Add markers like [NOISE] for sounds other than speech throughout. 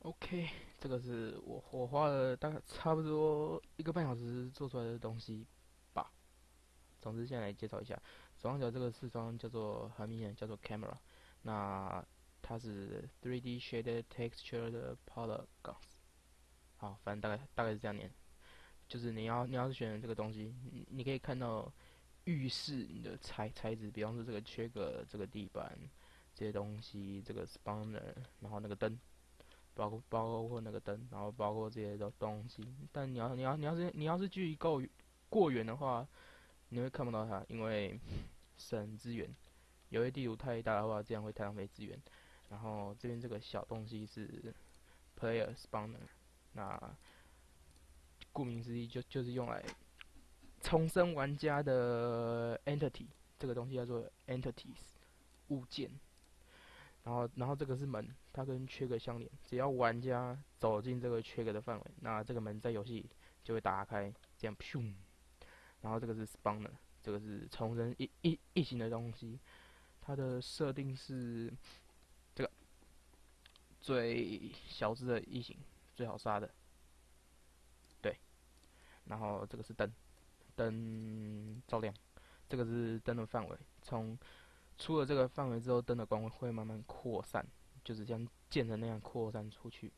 OK，这个是我我花了大概差不多一个半小时做出来的东西吧。总之，先来介绍一下，左上角这个视窗叫做很明显叫做 Camera，那它是 3D Shaded Texture 的 Polygons。好，反正大概大概是这样念，就是你要你要是选这个东西，你你可以看到浴室你的材材质，比方说这个缺个这个地板这些东西，这个 Spawner，然后那个灯。包括包括那个灯，然后包括这些的东西，但你要你要你要是你要是距离够过远的话，你会看不到它，因为 [LAUGHS] 省资源。有些地图太大的话，这样会太浪费资源。然后这边这个小东西是 Player Spawner，那顾名思义就就是用来重生玩家的 Entity，这个东西叫做 Entities 物件。然后，然后这个是门，它跟缺格相连。只要玩家走进这个缺格的范围，那这个门在游戏就会打开，这样咻。然后这个是 spawner，这个是重生异异异形的东西。它的设定是这个最小只的异形，最好杀的。对。然后这个是灯，灯照亮。这个是灯的范围，从。出了这个范围之后，灯的光会慢慢扩散，就是像箭的那样扩散出去。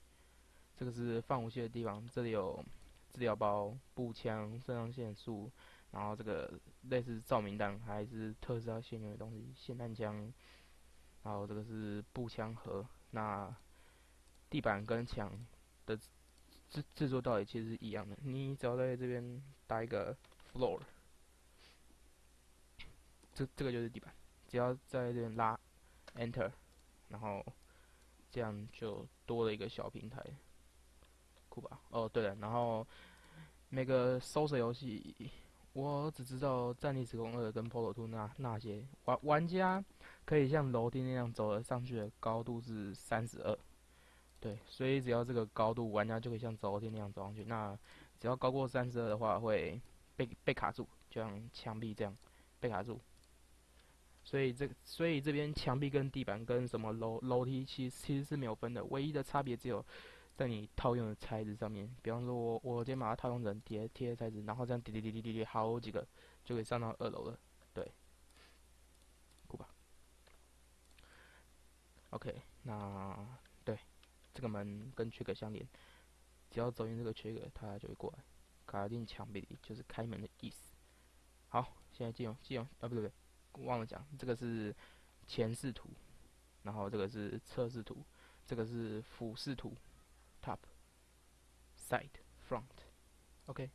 这个是放武器的地方，这里有治疗包、步枪、肾上腺素，然后这个类似照明弹还是特斯拉现有的东西，霰弹枪。然后这个是步枪盒。那地板跟墙的制制作道理其实是一样的，你只要在这边搭一个 floor，这这个就是地板。只要在这边拉 Enter，然后这样就多了一个小平台，酷吧？哦，对了，然后每个搜索游戏，我只知道《战地时空二》跟《Polo Two》那那些玩玩家可以像楼梯那样走了上去的高度是三十二，对，所以只要这个高度，玩家就可以像走楼梯那样走上去。那只要高过三十二的话，会被被卡住，就像墙壁这样被卡住。所以这所以这边墙壁跟地板跟什么楼楼梯其其实是没有分的，唯一的差别只有在你套用的材质上面。比方说我我今天把它套用成贴贴材质，然后这样叠叠叠叠叠叠好几个就可以上到二楼了，对，过吧？OK，那对这个门跟缺口相连，只要走进这个缺口，它就会过来卡进墙壁，就是开门的意思。好，现在进入进入啊，不对不对。忘了讲，这个是前视图，然后这个是侧视图，这个是俯视图，top side front，OK，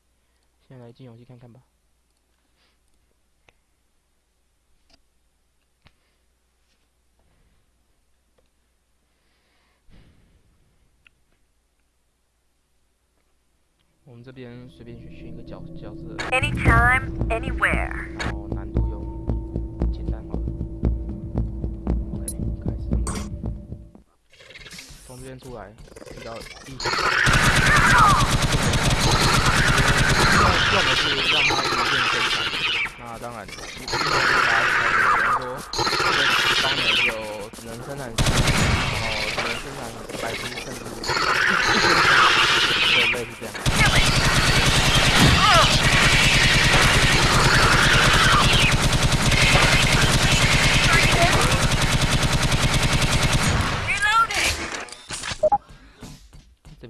现在来进游戏看看吧。我们这边随便选选一个角角色。Anytime, anywhere。先出来，比较地形。要么是让他无限生产，那当然，因为大家开始比方说，这个方呢就只能生产，然后只能生产百只甚至一千只，就类似这样。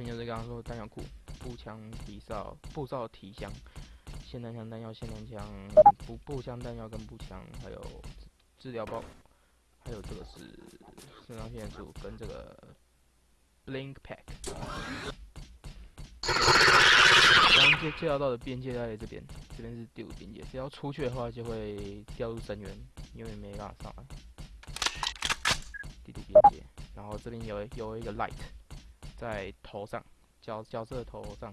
就是刚刚说弹药库、步枪提哨、步哨提箱、霰弹枪弹药、霰弹枪、步步枪弹药跟步枪，还有治疗包，还有这个是肾上腺素跟这个 blink pack。刚刚介介绍到的边界在这边，这边是第五边界，只要出去的话就会掉入深渊，因为没办法上来。第五边界，然后这边有有一个 light 在头上。角角色头上，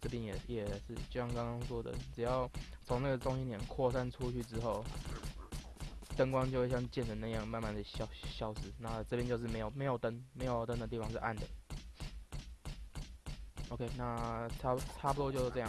这边也也是，就像刚刚说的，只要从那个中心点扩散出去之后，灯光就会像剑神那样慢慢的消消失。那这边就是没有没有灯，没有灯的地方是暗的。OK，那差差不多就是这样。